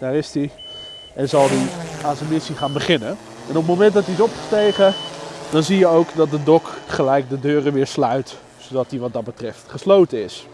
Daar is hij. En zal hij aan zijn missie gaan beginnen. En op het moment dat hij is opgestegen, dan zie je ook dat de dok gelijk de deuren weer sluit. Zodat hij wat dat betreft gesloten is.